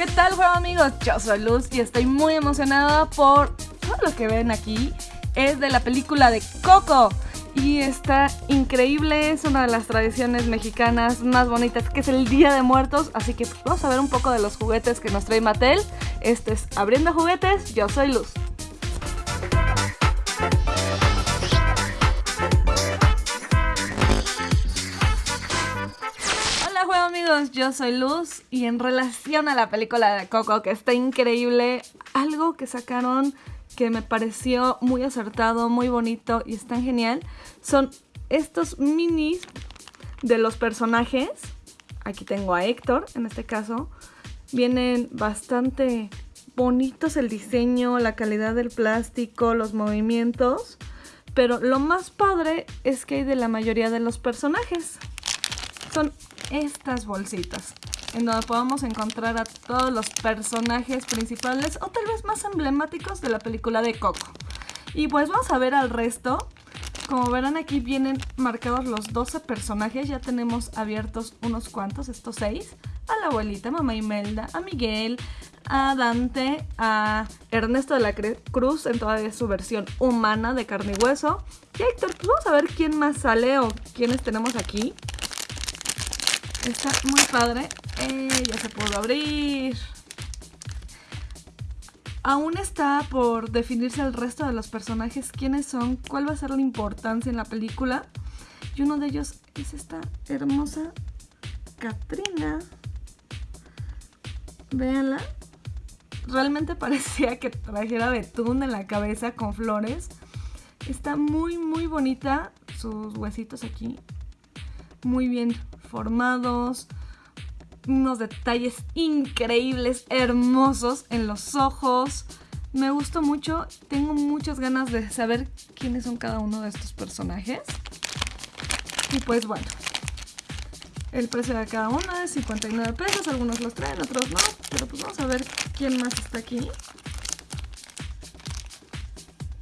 ¿Qué tal, juego amigos? Yo soy Luz y estoy muy emocionada por todo lo que ven aquí. Es de la película de Coco y está increíble. Es una de las tradiciones mexicanas más bonitas que es el Día de Muertos. Así que vamos a ver un poco de los juguetes que nos trae Mattel. Este es Abriendo Juguetes. Yo soy Luz. Amigos, yo soy Luz y en relación a la película de Coco que está increíble, algo que sacaron que me pareció muy acertado, muy bonito y es tan genial, son estos minis de los personajes. Aquí tengo a Héctor, en este caso. Vienen bastante bonitos el diseño, la calidad del plástico, los movimientos. Pero lo más padre es que hay de la mayoría de los personajes. Son estas bolsitas en donde podemos encontrar a todos los personajes principales o tal vez más emblemáticos de la película de Coco. Y pues vamos a ver al resto. Como verán aquí vienen marcados los 12 personajes, ya tenemos abiertos unos cuantos, estos 6. A la abuelita, mamá Imelda, a Miguel, a Dante, a Ernesto de la Cruz en toda su versión humana de carne y hueso. Y Héctor, pues vamos a ver quién más sale o quiénes tenemos aquí. Está muy padre. Eh, ya se pudo abrir. Aún está por definirse el resto de los personajes, quiénes son, cuál va a ser la importancia en la película. Y uno de ellos es esta hermosa Katrina. Véanla. Realmente parecía que trajera betún en la cabeza con flores. Está muy, muy bonita. Sus huesitos aquí. Muy bien formados unos detalles increíbles, hermosos en los ojos. Me gustó mucho, tengo muchas ganas de saber quiénes son cada uno de estos personajes. Y pues bueno, el precio de cada uno es 59 pesos, algunos los traen, otros no, pero pues vamos a ver quién más está aquí.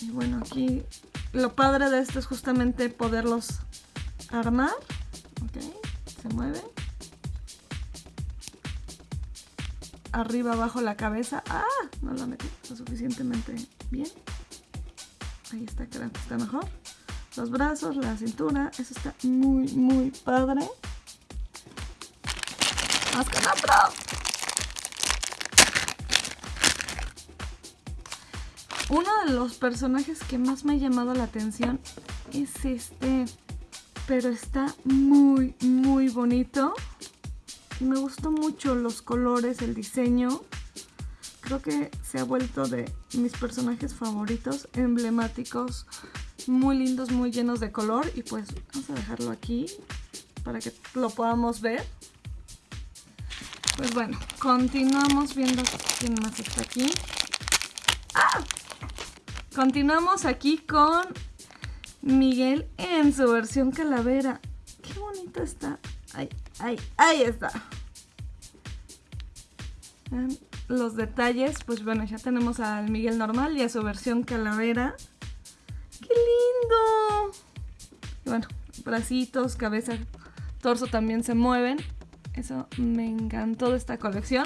Y bueno, aquí lo padre de esto es justamente poderlos armar. Se mueven. arriba, abajo la cabeza. ¡Ah! No la metí lo suficientemente bien. Ahí está, creo que está mejor. Los brazos, la cintura, eso está muy, muy padre. ¡Vamos con otro! Uno de los personajes que más me ha llamado la atención es este, pero está muy, muy bonito. Me gustó mucho los colores, el diseño. Creo que se ha vuelto de mis personajes favoritos, emblemáticos, muy lindos, muy llenos de color. Y pues vamos a dejarlo aquí para que lo podamos ver. Pues bueno, continuamos viendo quién más está aquí. ¡Ah! Continuamos aquí con Miguel en su versión calavera. Qué bonito está. Ay, ay, ahí está. Los detalles, pues bueno, ya tenemos al Miguel normal y a su versión calavera. ¡Qué lindo! Bueno, bracitos, cabeza, torso también se mueven. Eso me encantó de esta colección.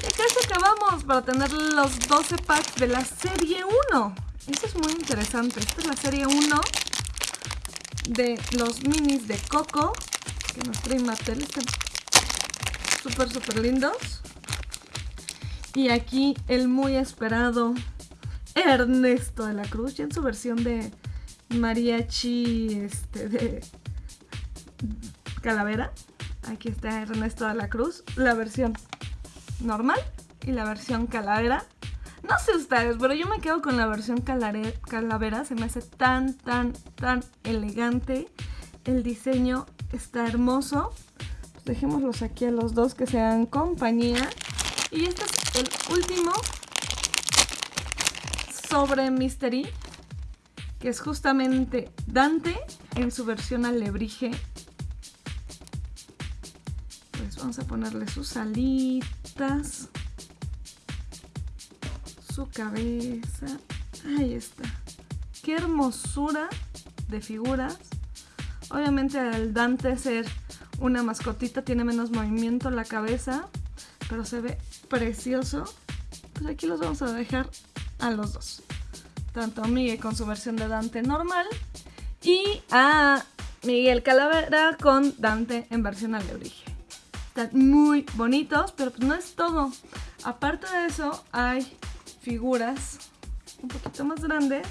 Y acá acabamos para tener los 12 packs de la serie 1. Eso es muy interesante. Esta es la serie 1 de los minis de Coco que nos trae Mattel. Están súper, súper lindos. Y aquí el muy esperado Ernesto de la Cruz, ya en su versión de mariachi este, de calavera. Aquí está Ernesto de la Cruz, la versión normal y la versión calavera. No sé ustedes, pero yo me quedo con la versión calavera. Se me hace tan, tan, tan elegante. El diseño está hermoso. Dejémoslos aquí a los dos que sean compañía. Y este es el último sobre Mystery, que es justamente Dante en su versión alebrije. Pues vamos a ponerle sus alitas, su cabeza. Ahí está. Qué hermosura de figuras. Obviamente al Dante ser una mascotita tiene menos movimiento la cabeza, pero se ve precioso. Pues aquí los vamos a dejar a los dos. Tanto a Miguel con su versión de Dante normal y a Miguel Calavera con Dante en versión alebrije. Están muy bonitos, pero pues no es todo. Aparte de eso, hay figuras un poquito más grandes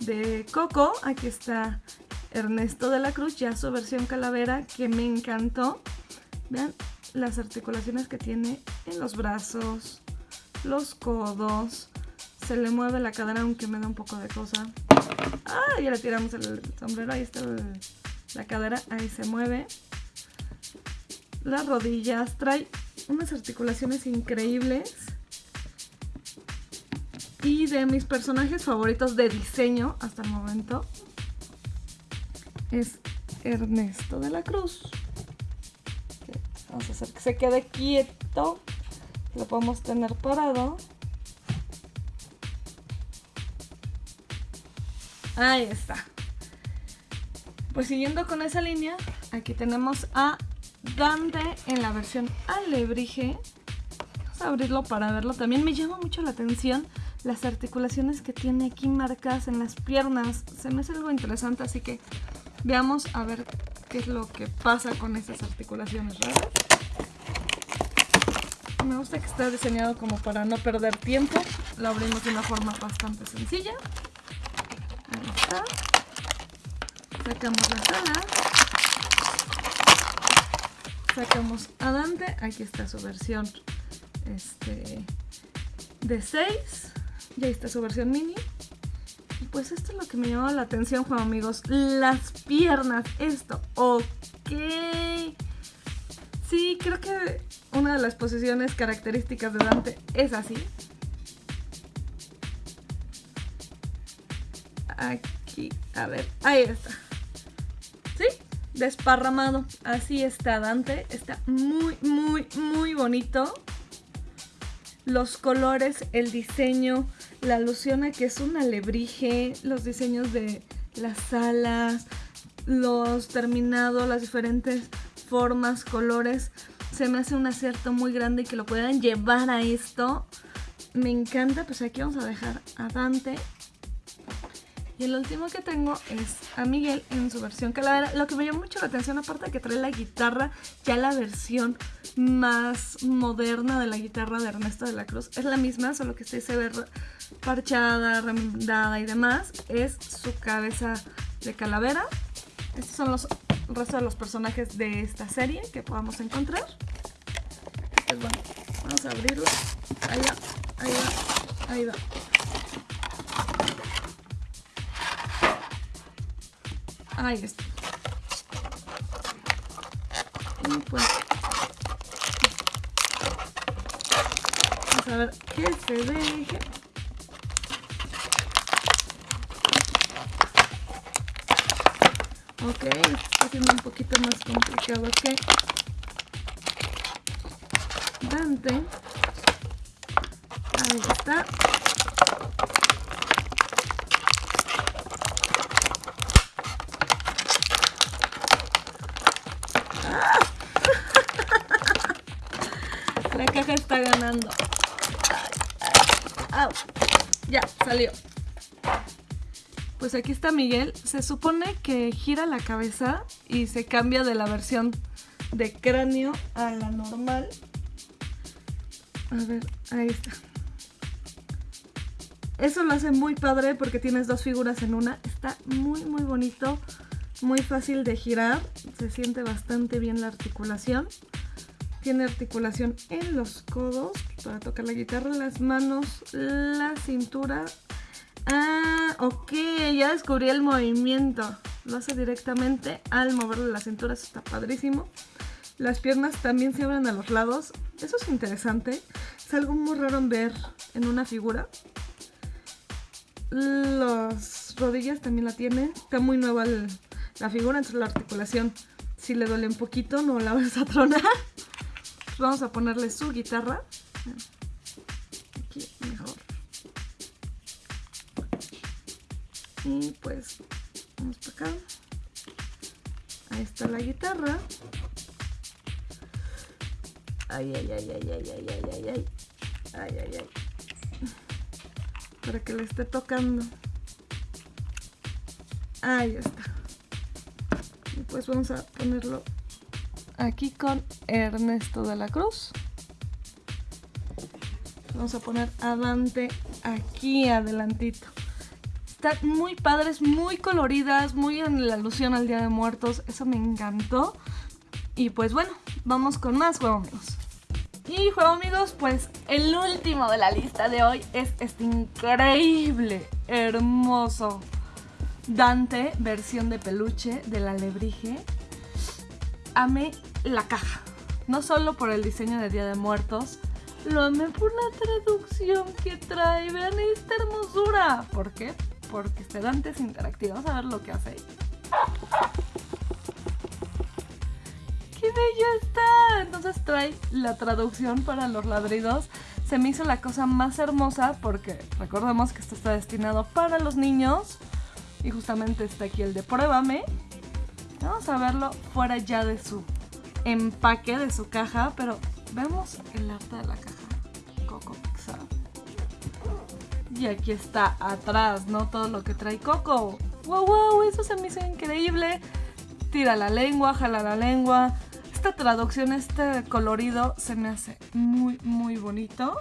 de Coco. Aquí está Ernesto de la Cruz, ya su versión calavera, que me encantó. Vean las articulaciones que tiene en los brazos, los codos. Se le mueve la cadera, aunque me da un poco de cosa. Ah, ya le tiramos el sombrero. Ahí está la cadera, ahí se mueve las rodillas, trae unas articulaciones increíbles. Y de mis personajes favoritos de diseño hasta el momento es Ernesto de la Cruz. Vamos a hacer que se quede quieto. Lo podemos tener parado. Ahí está. Pues siguiendo con esa línea, aquí tenemos a Dante en la versión alebrije. Abrirlo para verlo. También me llama mucho la atención las articulaciones que tiene aquí marcadas en las piernas. Se me hace algo interesante, así que veamos a ver qué es lo que pasa con estas articulaciones. Me gusta que está diseñado como para no perder tiempo. Lo abrimos de una forma bastante sencilla. Ahí está. Sacamos las alas sacamos a Dante, aquí está su versión este, de 6, y ahí está su versión mini. Pues esto es lo que me llamó la atención, Juan amigos, las piernas, esto, ok. Sí, creo que una de las posiciones características de Dante es así. Aquí, a ver, ahí está desparramado. Así está Dante. Está muy, muy, muy bonito. Los colores, el diseño, la alusión a que es un alebrije, los diseños de las alas, los terminados, las diferentes formas, colores. Se me hace un acierto muy grande que lo puedan llevar a esto. Me encanta, pues aquí vamos a dejar a Dante y el último que tengo es a Miguel en su versión calavera. Lo que me llama mucho la atención, aparte de que trae la guitarra, ya la versión más moderna de la guitarra de Ernesto de la Cruz. Es la misma, solo que este se ve parchada, remendada y demás. Es su cabeza de calavera. Estos son los restos de los personajes de esta serie que podamos encontrar. Pues bueno, vamos a abrirlo. Ahí va, ahí va, ahí va. Ahí está. Y pues... Vamos a ver qué se deje. Ok, está siendo un poquito más complicado que Dante. Ahí está. Pues aquí está Miguel. Se supone que gira la cabeza y se cambia de la versión de cráneo a la normal. A ver, ahí está. Eso lo hace muy padre porque tienes dos figuras en una. Está muy, muy bonito. Muy fácil de girar. Se siente bastante bien la articulación. Tiene articulación en los codos para tocar la guitarra, las manos, la cintura. Ah, ok, ya descubrí el movimiento. Lo hace directamente al moverle la cintura, eso está padrísimo. Las piernas también se abren a los lados. Eso es interesante. Es algo muy raro ver en una figura. Las rodillas también la tiene. Está muy nueva la figura, entonces la articulación si le duele un poquito no la vas a tronar vamos a ponerle su guitarra. Aquí mejor. Y pues vamos para acá. Ahí está la guitarra. Ay, ay, ay, ay, ay, ay, ay, ay, ay. Ay, ay, ay. Para que le esté tocando. Ahí está. Y pues vamos a ponerlo aquí con Ernesto de la Cruz. Vamos a poner a Dante aquí adelantito. Están muy padres, muy coloridas, muy en la alusión al Día de Muertos. Eso me encantó. Y pues bueno, vamos con más juego amigos. Y juego amigos, pues el último de la lista de hoy es este increíble, hermoso Dante, versión de peluche del alebrije. Amé la caja. No solo por el diseño de Día de Muertos, lo amé por la traducción que trae. Vean esta hermosura. ¿Por qué? Porque este Dante es interactivo. Vamos a ver lo que hace. ¡Qué bello está! Entonces trae la traducción para los ladridos. Se me hizo la cosa más hermosa porque recordemos que esto está destinado para los niños. Y justamente está aquí el de Pruébame. Vamos a verlo fuera ya de su empaque, de su caja. Pero vemos el arte de la caja. Coco Pixar. Y aquí está atrás, ¿no? Todo lo que trae Coco. ¡Wow, wow! Eso se me hizo increíble. Tira la lengua, jala la lengua. Esta traducción, este colorido se me hace muy, muy bonito.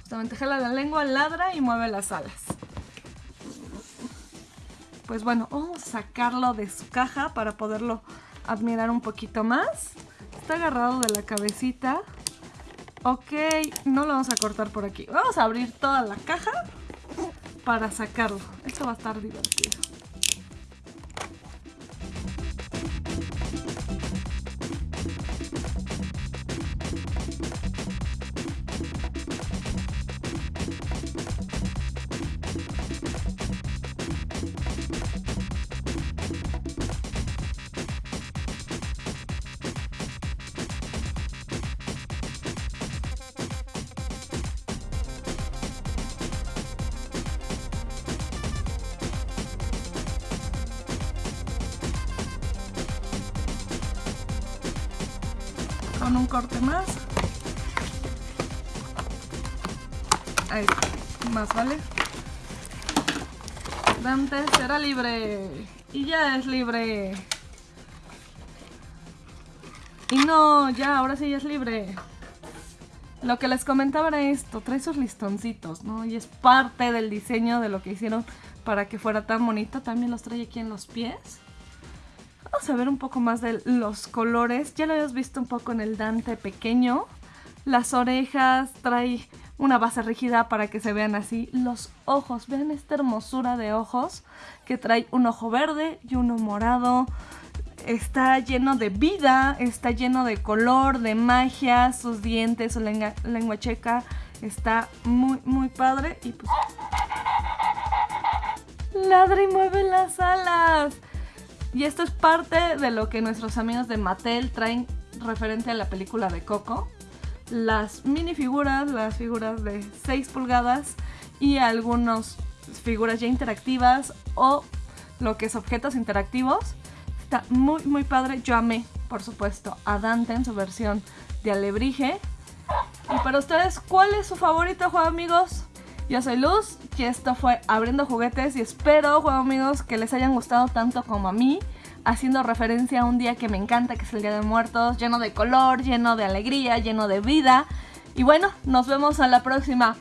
Justamente jala la lengua, ladra y mueve las alas. Pues bueno, vamos a sacarlo de su caja para poderlo admirar un poquito más. Está agarrado de la cabecita. Ok, no lo vamos a cortar por aquí. Vamos a abrir toda la caja para sacarlo. Esto va a estar divertido. Un corte más. Ahí más vale. Dante será libre. Y ya es libre. Y no, ya, ahora sí ya es libre. Lo que les comentaba era esto, trae sus listoncitos, ¿no? Y es parte del diseño de lo que hicieron para que fuera tan bonito. También los trae aquí en los pies. Vamos a ver un poco más de los colores. Ya lo habías visto un poco en el Dante pequeño. Las orejas, trae una base rígida para que se vean así. Los ojos, vean esta hermosura de ojos que trae un ojo verde y uno morado. Está lleno de vida, está lleno de color, de magia, sus dientes, su lengua, checa. Está muy, muy padre. Y pues... Ladra y mueve las alas. Y esto es parte de lo que nuestros amigos de Mattel traen referente a la película de Coco. Las minifiguras, las figuras de 6 pulgadas y algunas figuras ya interactivas o lo que es objetos interactivos. Está muy muy padre. Yo amé, por supuesto, a Dante en su versión de alebrije. Y para ustedes, ¿cuál es su favorito juego amigos? Yo soy Luz y esto fue Abriendo Juguetes y espero, juego amigos, que les hayan gustado tanto como a mí, haciendo referencia a un día que me encanta, que es el Día de Muertos, lleno de color, lleno de alegría, lleno de vida. Y bueno, nos vemos a la próxima.